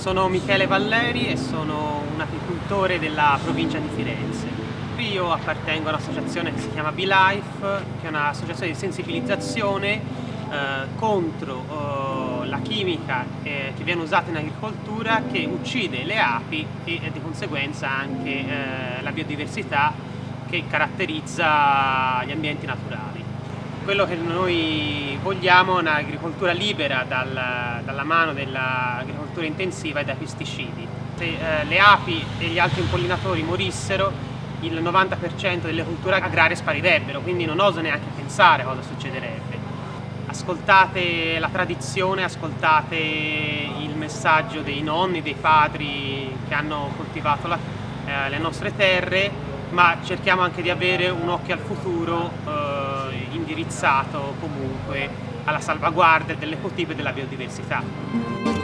Sono Michele Valleri e sono un apicoltore della provincia di Firenze. Io appartengo a un'associazione che si chiama BeLife, che è un'associazione di sensibilizzazione eh, contro eh, la chimica eh, che viene usata in agricoltura che uccide le api e, e di conseguenza anche eh, la biodiversità che caratterizza gli ambienti naturali. Quello che noi vogliamo è un'agricoltura libera dal, dalla mano dell'agricoltura intensiva e dai pesticidi. Se eh, le api e gli altri impollinatori morissero, il 90% delle culture agrarie sparirebbero, quindi non oso neanche pensare cosa succederebbe. Ascoltate la tradizione, ascoltate il messaggio dei nonni, dei padri che hanno coltivato la, eh, le nostre terre ma cerchiamo anche di avere un occhio al futuro eh, indirizzato comunque alla salvaguardia dell'ecotipo e della biodiversità.